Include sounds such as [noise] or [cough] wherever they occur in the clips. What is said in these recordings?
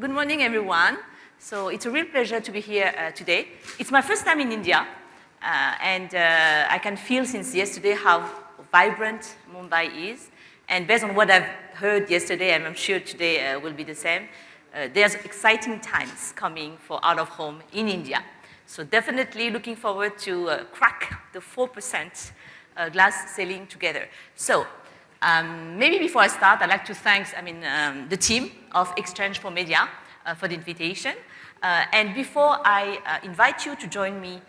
good morning, everyone. So it's a real pleasure to be here uh, today. It's my first time in India, uh, and uh, I can feel since yesterday how vibrant Mumbai is. And based on what I've heard yesterday, and I'm sure today uh, will be the same, uh, there's exciting times coming for out of home in India. So definitely looking forward to uh, crack the 4% glass ceiling together. So um, maybe before I start, I'd like to thank, I mean, um, the team of Exchange for Media uh, for the invitation. Uh, and before I uh, invite you to join me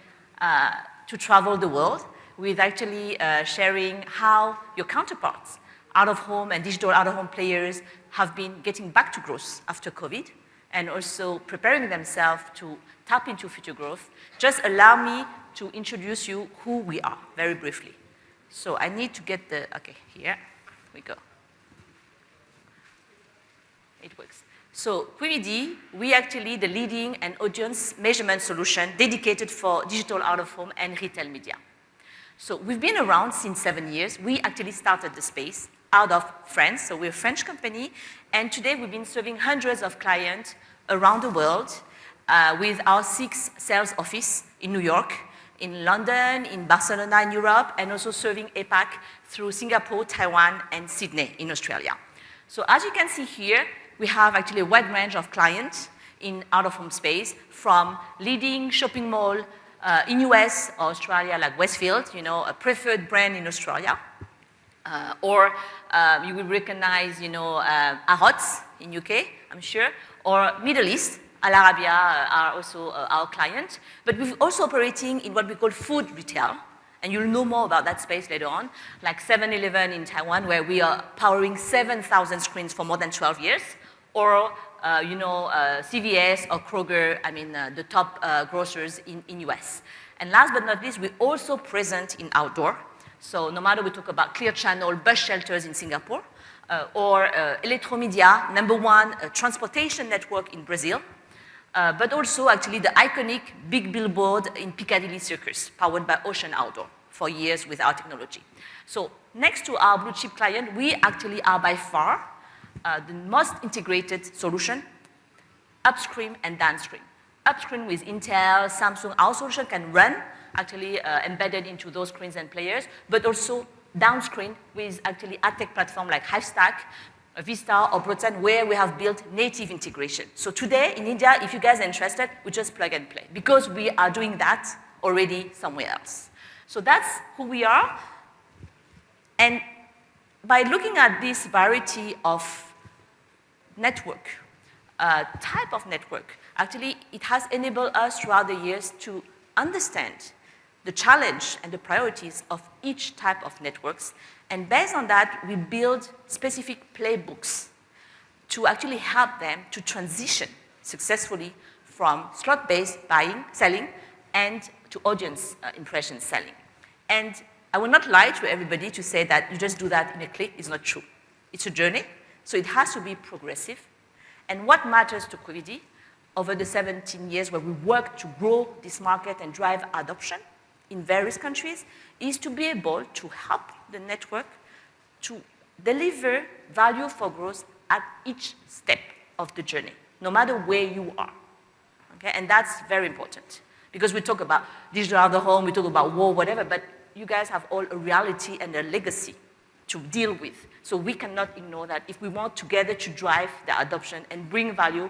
uh, to travel the world with actually uh, sharing how your counterparts, out-of-home and digital out-of-home players have been getting back to growth after COVID and also preparing themselves to tap into future growth, just allow me to introduce you who we are very briefly. So I need to get the, okay, here we go. It works. So Quividi, we actually the leading and audience measurement solution dedicated for digital out-of-home and retail media. So we've been around since seven years. We actually started the space out of France, so we're a French company, and today we've been serving hundreds of clients around the world uh, with our six sales office in New York, in London, in Barcelona in Europe, and also serving APAC through Singapore, Taiwan, and Sydney in Australia. So as you can see here, we have actually a wide range of clients in out-of-home space from leading shopping mall uh, in US or Australia like Westfield, you know, a preferred brand in Australia. Uh, or uh, you will recognize, you know, uh, in UK, I'm sure, or Middle East, Al Arabia are also uh, our client, but we're also operating in what we call food retail, and you'll know more about that space later on, like 7-Eleven in Taiwan, where we are powering 7,000 screens for more than 12 years, or, uh, you know, uh, CVS or Kroger, I mean, uh, the top uh, grocers in, in US. And last but not least, we're also present in outdoor. So no matter we talk about Clear Channel, bus shelters in Singapore, uh, or uh, Eletromidia, number one transportation network in Brazil, uh, but also actually the iconic big billboard in Piccadilly Circus, powered by Ocean Outdoor for years with our technology. So next to our blue chip client, we actually are by far uh, the most integrated solution, upstream and downstream. Upstream with Intel, Samsung, our solution can run actually uh, embedded into those screens and players, but also downstream with actually ad tech platform like Hivestack, Vista or Broadsign where we have built native integration. So today in India, if you guys are interested, we just plug and play because we are doing that already somewhere else. So that's who we are. And by looking at this variety of network, uh, type of network, actually it has enabled us throughout the years to understand the challenge and the priorities of each type of networks and based on that, we build specific playbooks to actually help them to transition successfully from slot-based buying, selling, and to audience uh, impression selling. And I will not lie to everybody to say that you just do that in a click is not true. It's a journey, so it has to be progressive. And what matters to Quividi over the 17 years where we work to grow this market and drive adoption in various countries is to be able to help the network to deliver value for growth at each step of the journey, no matter where you are. Okay? And that's very important. Because we talk about digital out of the home, we talk about war, whatever, but you guys have all a reality and a legacy to deal with. So we cannot ignore that if we want together to drive the adoption and bring value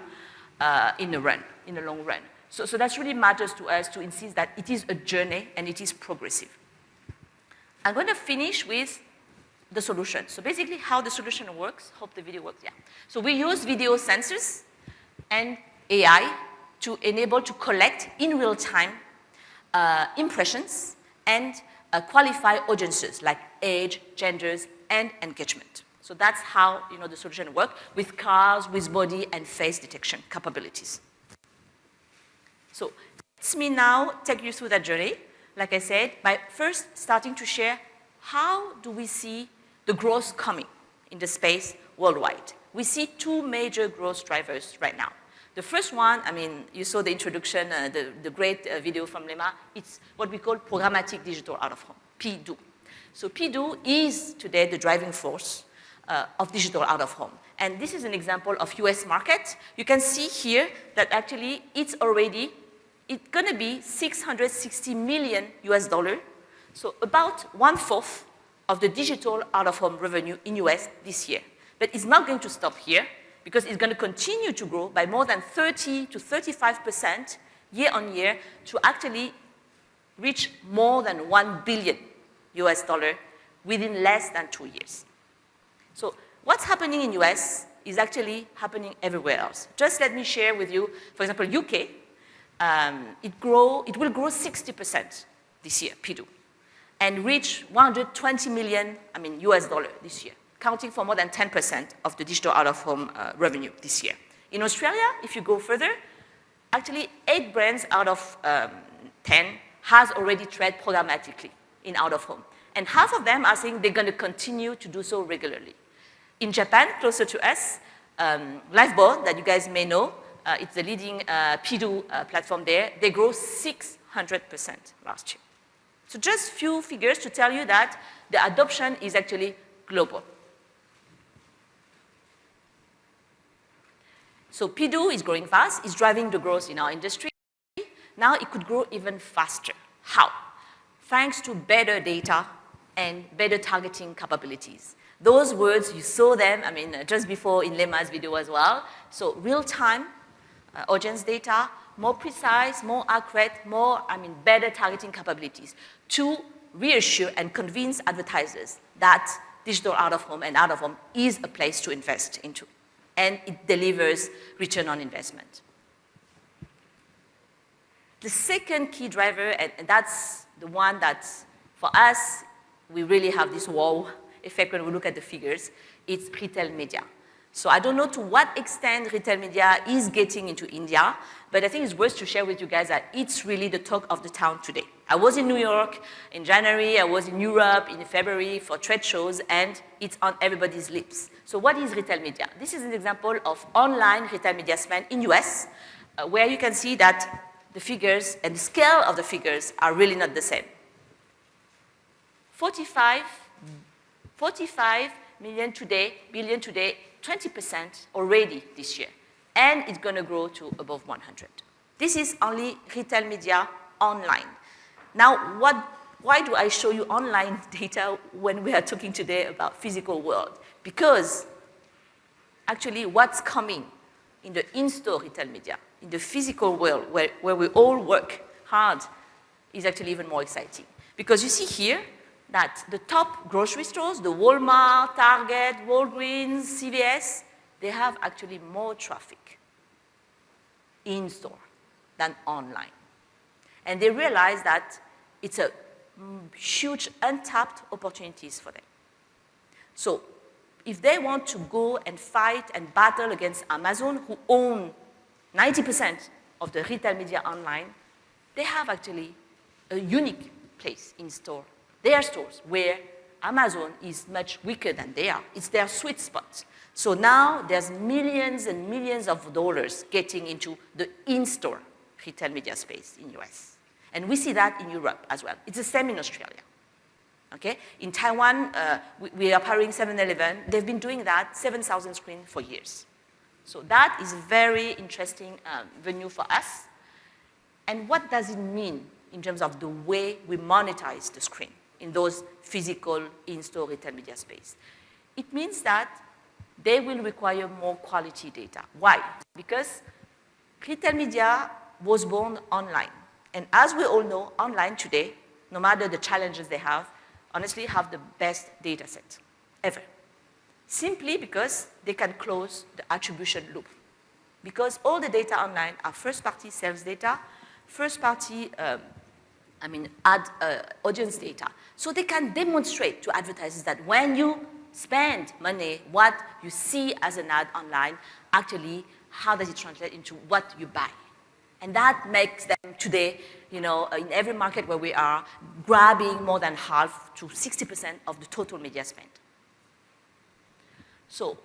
uh, in the run, in the long run. So, so that really matters to us to insist that it is a journey and it is progressive. I'm going to finish with the solution. So basically how the solution works, hope the video works, yeah. So we use video sensors and AI to enable to collect in real time uh, impressions and uh, qualify audiences like age, genders, and engagement. So that's how you know, the solution works with cars, with body, and face detection capabilities. So let me now take you through that journey like I said, by first starting to share how do we see the growth coming in the space worldwide. We see two major growth drivers right now. The first one, I mean, you saw the introduction, uh, the, the great uh, video from Lemma, it's what we call programmatic digital out-of-home, PDU. So PDU is today the driving force uh, of digital out of home. And this is an example of US market. You can see here that actually it's already, it's gonna be 660 million US dollar. So about one fourth of the digital out of home revenue in US this year. But it's not going to stop here because it's going to continue to grow by more than 30 to 35% year on year to actually reach more than 1 billion US dollar within less than two years. So what's happening in US is actually happening everywhere else. Just let me share with you, for example, UK, um, it, grow, it will grow 60% this year, PDU, and reach 120 million, I mean, US dollar this year, counting for more than 10% of the digital out-of-home uh, revenue this year. In Australia, if you go further, actually eight brands out of um, 10 has already traded programmatically in out-of-home. And half of them are saying they're going to continue to do so regularly. In Japan, closer to us, um, Liveboard, that you guys may know, uh, it's the leading uh, PDU uh, platform there, they grow 600% last year. So just few figures to tell you that the adoption is actually global. So PDU is growing fast, it's driving the growth in our industry. Now it could grow even faster. How? Thanks to better data and better targeting capabilities. Those words, you saw them, I mean, uh, just before in Lemma's video as well. So real-time uh, audience data, more precise, more accurate, more, I mean, better targeting capabilities to reassure and convince advertisers that digital out-of-home and out-of-home is a place to invest into. And it delivers return on investment. The second key driver, and, and that's the one that, for us, we really have this wow effect when we look at the figures, it's retail media. So I don't know to what extent retail media is getting into India, but I think it's worth to share with you guys that it's really the talk of the town today. I was in New York in January, I was in Europe in February for trade shows, and it's on everybody's lips. So what is retail media? This is an example of online retail media spend in US, uh, where you can see that the figures and the scale of the figures are really not the same. 45 45 million today, billion today, 20% already this year. And it's going to grow to above 100. This is only retail media online. Now, what, why do I show you online [laughs] data when we are talking today about physical world? Because actually what's coming in the in-store retail media, in the physical world where, where we all work hard, is actually even more exciting. Because you see here, that the top grocery stores, the Walmart, Target, Walgreens, CVS, they have actually more traffic in-store than online. And they realize that it's a huge untapped opportunities for them. So if they want to go and fight and battle against Amazon, who own 90% of the retail media online, they have actually a unique place in store their stores where Amazon is much weaker than they are. It's their sweet spot. So now there's millions and millions of dollars getting into the in-store retail media space in US. And we see that in Europe as well. It's the same in Australia. Okay? In Taiwan, uh, we, we, are powering 7-Eleven. They've been doing that, 7,000 screens for years. So that is a very interesting um, venue for us. And what does it mean in terms of the way we monetize the screen? In those physical in-store retail media space. It means that they will require more quality data. Why? Because retail media was born online. And as we all know, online today, no matter the challenges they have, honestly have the best data set ever. Simply because they can close the attribution loop. Because all the data online are first-party sales data, first-party um, I mean, ad, uh, audience data. So they can demonstrate to advertisers that when you spend money, what you see as an ad online, actually, how does it translate into what you buy? And that makes them today, you know, in every market where we are, grabbing more than half to 60% of the total media spend. So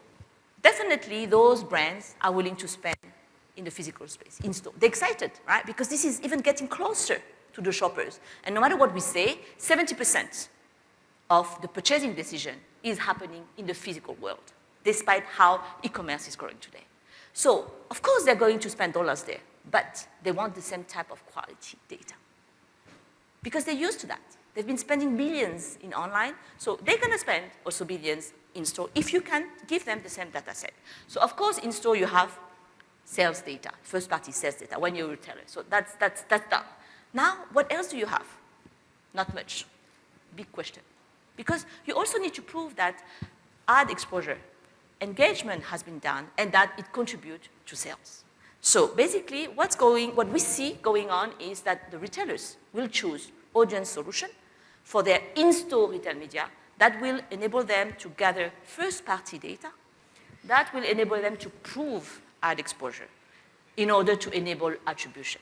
definitely those brands are willing to spend in the physical space, in store. They're excited, right? Because this is even getting closer to the shoppers. And no matter what we say, 70% of the purchasing decision is happening in the physical world, despite how e-commerce is growing today. So, of course, they're going to spend dollars there, but they want the same type of quality data. Because they're used to that. They've been spending billions in online, so they're gonna spend also billions in store if you can give them the same data set. So of course, in store you have sales data, first party sales data when you're a retailer. So that's, that's, that's done. Now, what else do you have? Not much. Big question. Because you also need to prove that ad exposure, engagement has been done and that it contributes to sales. So basically, what's going, what we see going on is that the retailers will choose audience solution for their in-store retail media that will enable them to gather first-party data, that will enable them to prove ad exposure in order to enable attribution,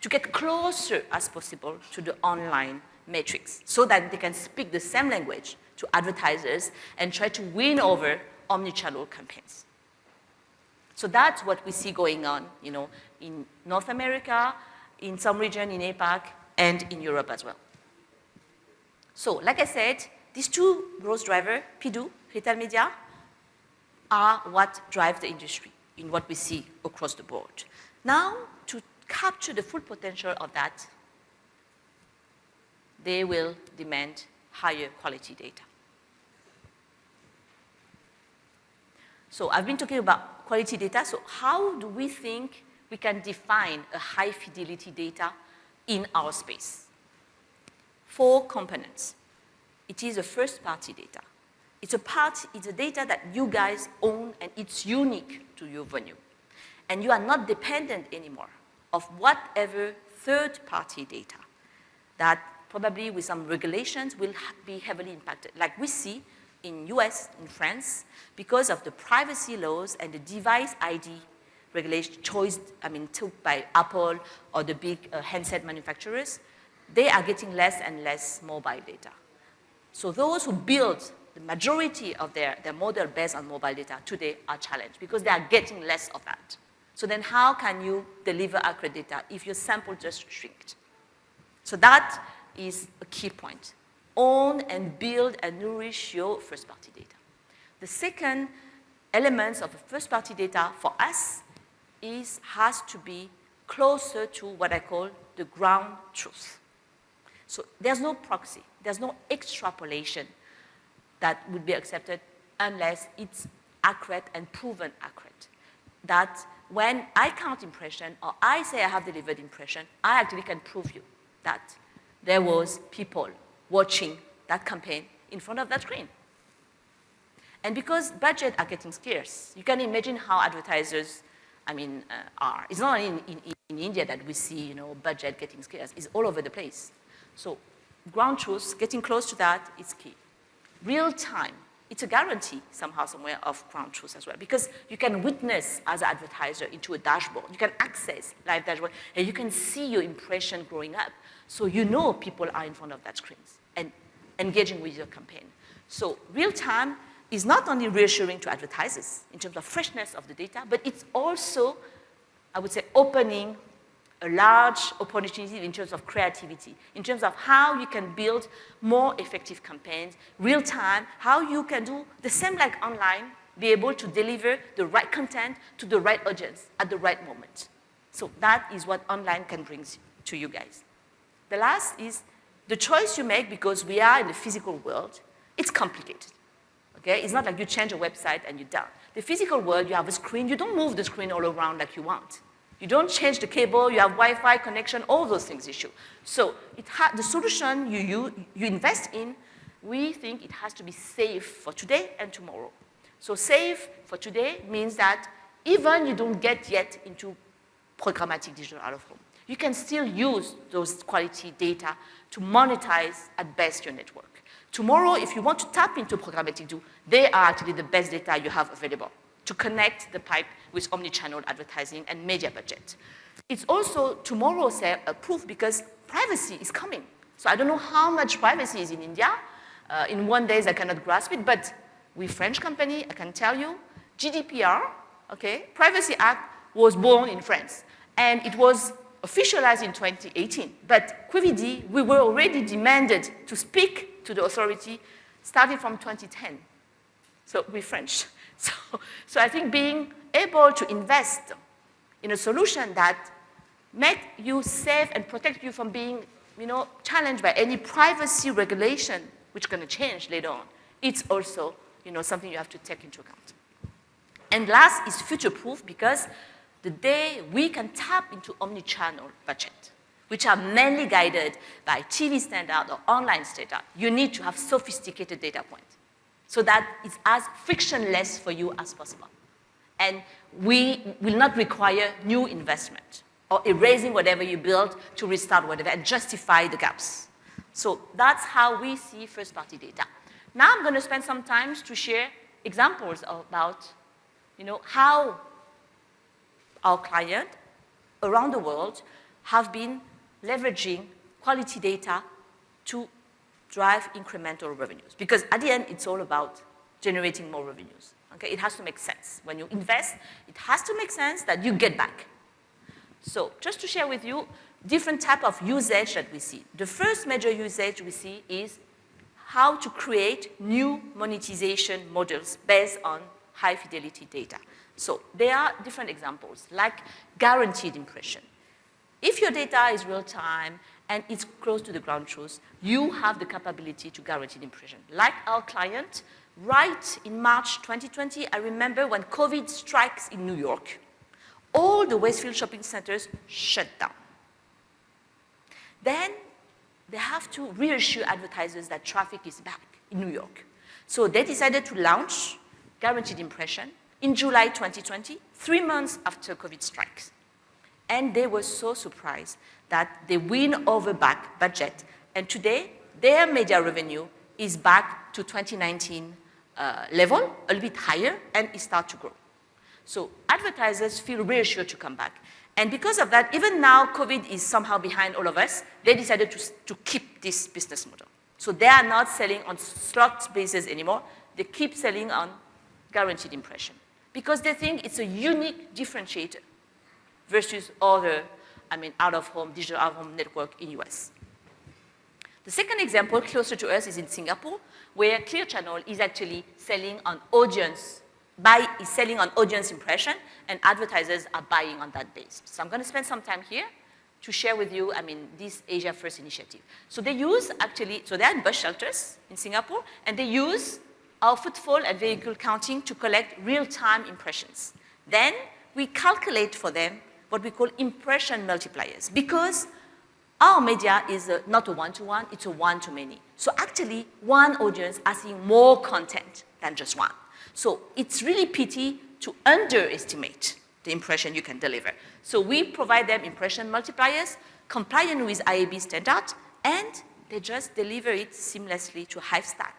to get closer as possible to the online metrics so that they can speak the same language to advertisers and try to win over omnichannel campaigns. So that's what we see going on, you know, in North America, in some region in APAC, and in Europe as well. So, like I said, these two growth drivers, PIDU, retail media, are what drive the industry in what we see across the board. Now, capture the full potential of that, they will demand higher quality data. So I've been talking about quality data, so how do we think we can define a high fidelity data in our space? Four components. It is a first party data. It's a part, it's a data that you guys own and it's unique to your venue. And you are not dependent anymore of whatever third party data that probably with some regulations will be heavily impacted. Like we see in US, in France, because of the privacy laws and the device ID regulation choice, I mean, took by Apple or the big uh, handset manufacturers, they are getting less and less mobile data. So those who build the majority of their, their model based on mobile data today are challenged because they are getting less of that. So then how can you deliver accurate data if your sample just shrinked? So that is a key point. Own and build and nourish your first-party data. The second element of first-party data for us is, has to be closer to what I call the ground truth. So there's no proxy, there's no extrapolation that would be accepted unless it's accurate and proven accurate. That when I count impression or I say I have delivered impression, I actually can prove you that there was people watching that campaign in front of that screen. And because budgets are getting scarce, you can imagine how advertisers, I mean, uh, are. It's not in, in, in India that we see, you know, budget getting scarce. It's all over the place. So ground truth, getting close to that is key. Real time, it's a guarantee somehow, somewhere of ground truth as well, because you can witness as an advertiser into a dashboard. You can access live dashboard, and you can see your impression growing up. So you know people are in front of that screens and engaging with your campaign. So real time is not only reassuring to advertisers in terms of freshness of the data, but it's also, I would say, opening a large opportunity in terms of creativity, in terms of how you can build more effective campaigns, real time, how you can do the same like online, be able to deliver the right content to the right audience at the right moment. So that is what online can bring to you guys. The last is the choice you make because we are in the physical world, it's complicated. Okay? It's not like you change a website and you're done. The physical world, you have a screen, you don't move the screen all around like you want. You don't change the cable, you have Wi-Fi connection, all those things issue. So the solution you, you, you invest in, we think it has to be safe for today and tomorrow. So safe for today means that even you don't get yet into programmatic digital out of home, you can still use those quality data to monetize at best your network. Tomorrow, if you want to tap into programmatic do, they are actually the best data you have available to connect the pipe with omni-channel advertising and media budget. It's also tomorrow's proof because privacy is coming. So I don't know how much privacy is in India. Uh, in one day, I cannot grasp it, but we French company, I can tell you, GDPR, okay, Privacy Act was born in France. And it was officialized in 2018. But Quividi, we were already demanded to speak to the authority starting from 2010. So we're French. So, [laughs] so I think being able to invest in a solution that make you safe and protect you from being you know, challenged by any privacy regulation, which is going to change later on, it's also you know, something you have to take into account. And last is future-proof because the day we can tap into omni-channel budget, which are mainly guided by TV standard or online standard, you need to have sophisticated data points so that it's as frictionless for you as possible. And we will not require new investment or erasing whatever you built to restart whatever and justify the gaps. So that's how we see first-party data. Now I'm going to spend some time to share examples about you know, how our client around the world have been leveraging quality data to drive incremental revenues. Because at the end, it's all about generating more revenues. Okay, it has to make sense. When you invest, it has to make sense that you get back. So just to share with you different type of usage that we see. The first major usage we see is how to create new monetization models based on high fidelity data. So there are different examples, like guaranteed impression. If your data is real time and it's close to the ground truth, you have the capability to guarantee impression. Like our client, right in March 2020, I remember when COVID strikes in New York, all the Westfield shopping centers shut down. Then they have to reassure advertisers that traffic is back in New York. So they decided to launch guaranteed impression in July 2020, three months after COVID strikes. And they were so surprised that they win over back budget. And today, their media revenue is back to 2019 uh, level, a little bit higher, and it starts to grow. So advertisers feel reassured to come back. And because of that, even now COVID is somehow behind all of us, they decided to, to keep this business model. So they are not selling on slot basis anymore. They keep selling on guaranteed impression because they think it's a unique differentiator versus other, I mean, out-of-home, digital out-of-home network in US. The second example closer to us is in Singapore, where Clear Channel is actually selling on audience, buy, is selling on audience impression, and advertisers are buying on that base. So I'm going to spend some time here to share with you, I mean, this Asia First initiative. So they use actually, so they're in bus shelters in Singapore, and they use our footfall and vehicle counting to collect real-time impressions. Then we calculate for them what we call impression multipliers because our media is a, not a one-to-one, -one, it's a one-to-many. So actually, one audience are seeing more content than just one. So it's really pity to underestimate the impression you can deliver. So we provide them impression multipliers compliant with IAB standard, and they just deliver it seamlessly to Hivestack.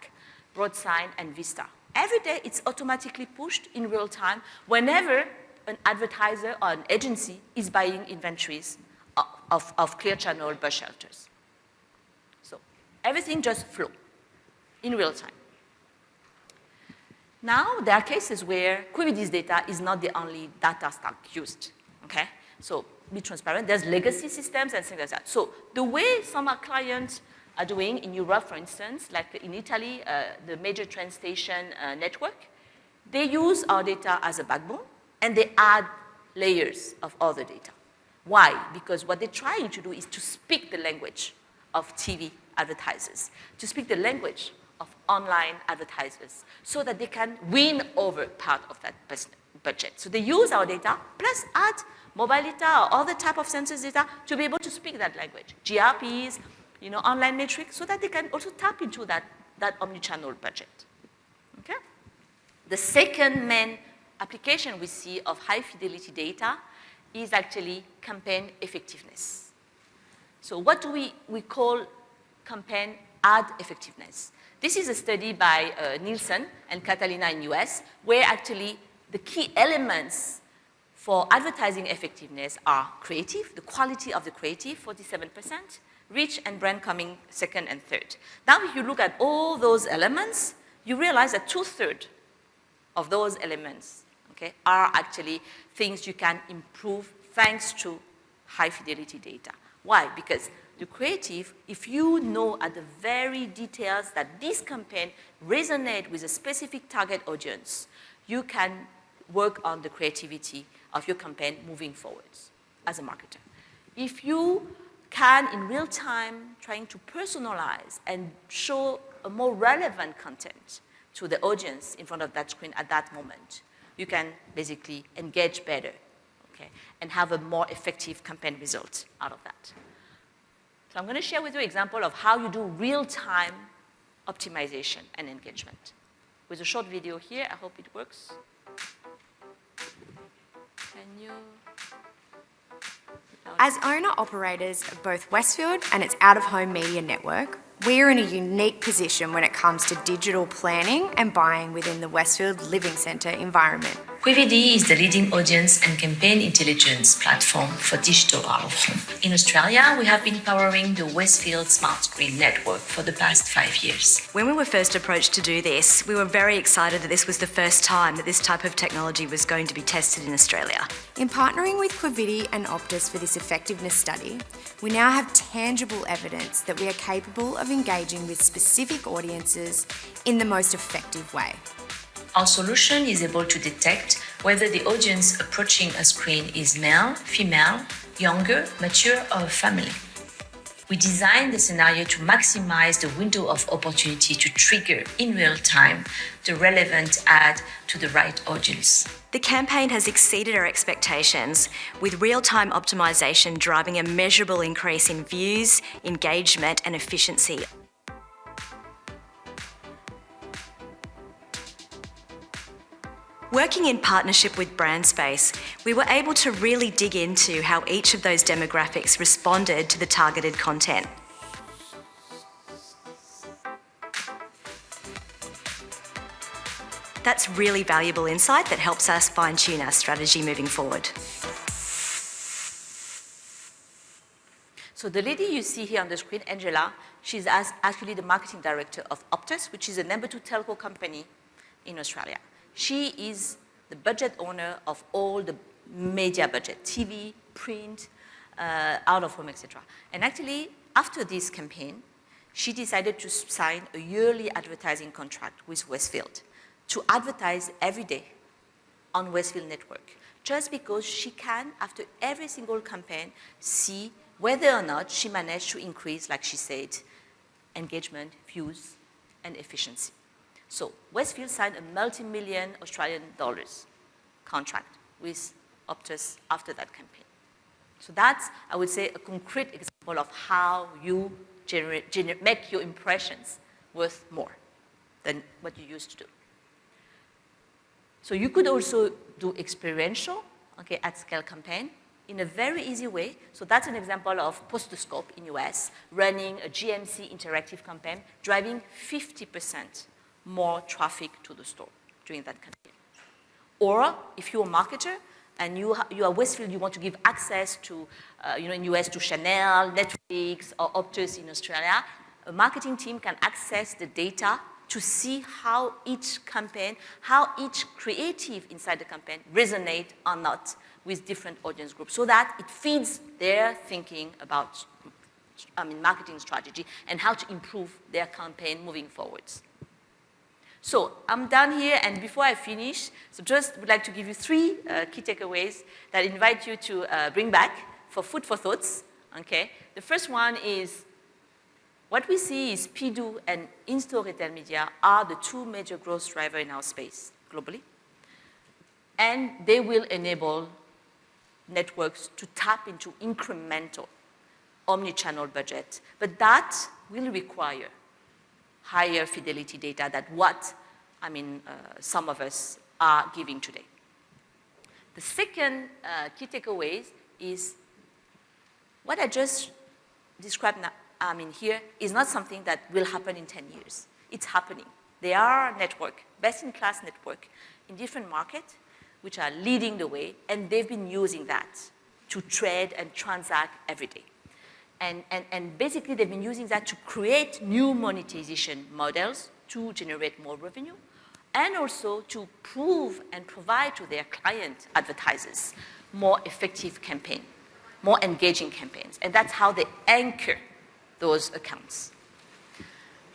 Broadsign, and Vista. Every day, it's automatically pushed in real time whenever an advertiser or an agency is buying inventories of, of, of clear channel bus shelters. So everything just flow in real time. Now, there are cases where Quividi's data is not the only data stack used, okay? So be transparent. There's legacy systems and things like that. So the way some of our clients are doing in Europe, for instance, like in Italy, uh, the major train station uh, network, they use our data as a backbone and they add layers of other data. Why? Because what they're trying to do is to speak the language of TV advertisers, to speak the language of online advertisers, so that they can win over part of that budget. So they use our data, plus add mobile data or other type of census data to be able to speak that language. GRPs, you know, online metrics so that they can also tap into that, that omni-channel budget. Okay? The second main application we see of high fidelity data is actually campaign effectiveness. So what do we, we call campaign ad effectiveness? This is a study by uh, Nielsen and Catalina in US, where actually the key elements for advertising effectiveness are creative, the quality of the creative, 47%, reach and brand coming second and third. Now if you look at all those elements, you realize that two-thirds of those elements okay, are actually things you can improve thanks to high fidelity data. Why? Because the creative, if you know at the very details that this campaign resonate with a specific target audience, you can work on the creativity of your campaign moving forwards as a marketer. If you can, in real time, trying to personalize and show a more relevant content to the audience in front of that screen at that moment, you can basically engage better, okay, and have a more effective campaign result out of that. So I'm going to share with you an example of how you do real-time optimization and engagement. With a short video here, I hope it works. Can you? As owner-operators of both Westfield and its out-of-home media network, we're in a unique position when it comes to digital planning and buying within the Westfield Living Centre environment. Quividi is the leading audience and campaign intelligence platform for digital out-of-home. In Australia, we have been powering the Westfield Smart Screen network for the past five years. When we were first approached to do this, we were very excited that this was the first time that this type of technology was going to be tested in Australia. In partnering with Quividi and Optus for this effectiveness study, we now have tangible evidence that we are capable of engaging with specific audiences in the most effective way. Our solution is able to detect whether the audience approaching a screen is male, female, younger, mature, or family. We designed the scenario to maximize the window of opportunity to trigger in real time the relevant ad to the right audience. The campaign has exceeded our expectations, with real-time optimization driving a measurable increase in views, engagement and efficiency. Working in partnership with BrandSpace, we were able to really dig into how each of those demographics responded to the targeted content. That's really valuable insight that helps us fine-tune our strategy moving forward. So the lady you see here on the screen, Angela, she's actually the marketing director of Optus, which is the number two telco company in Australia. She is the budget owner of all the media budget, TV, print, uh, out of home, etc. And actually, after this campaign, she decided to sign a yearly advertising contract with Westfield to advertise every day on Westfield Network, just because she can, after every single campaign, see whether or not she managed to increase, like she said, engagement, views, and efficiency. So Westfield signed a multi-million Australian dollars contract with Optus after that campaign. So that's, I would say, a concrete example of how you generate, gener make your impressions worth more than what you used to do. So you could also do experiential, okay, at scale campaign in a very easy way. So that's an example of Posterscope in US running a GMC interactive campaign, driving 50 percent more traffic to the store during that campaign. Or if you're a marketer and you, you are Westfield, you want to give access to, uh, you know, in US to Chanel, Netflix, or Optus in Australia, a marketing team can access the data to see how each campaign, how each creative inside the campaign resonate or not with different audience groups so that it feeds their thinking about I mean, marketing strategy and how to improve their campaign moving forwards. So I'm done here, and before I finish, so just would like to give you three uh, key takeaways that I invite you to uh, bring back for food for thoughts, okay? The first one is, what we see is PDU and in-store retail media are the two major growth drivers in our space globally, and they will enable networks to tap into incremental omni-channel budget, but that will require higher fidelity data than what, I mean, uh, some of us are giving today. The second uh, key takeaway is what I just described now, I mean, here is not something that will happen in 10 years. It's happening. There are network, best-in-class network in different markets which are leading the way, and they've been using that to trade and transact every day. And, and, and basically they've been using that to create new monetization models to generate more revenue and also to prove and provide to their client advertisers more effective campaign more engaging campaigns. And that's how they anchor those accounts.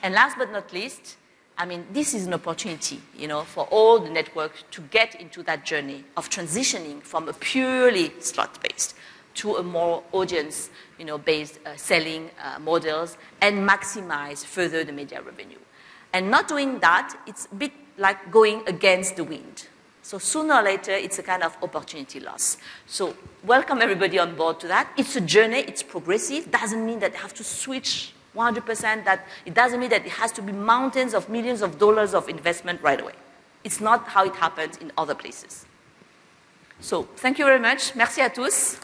And last but not least, I mean, this is an opportunity, you know, for all the networks to get into that journey of transitioning from a purely slot-based to a more audience, you know, based uh, selling uh, models and maximize further the media revenue. And not doing that, it's a bit like going against the wind. So sooner or later, it's a kind of opportunity loss. So welcome everybody on board to that. It's a journey, it's progressive. Doesn't mean that they have to switch 100%, that it doesn't mean that it has to be mountains of millions of dollars of investment right away. It's not how it happens in other places. So thank you very much. Merci à tous.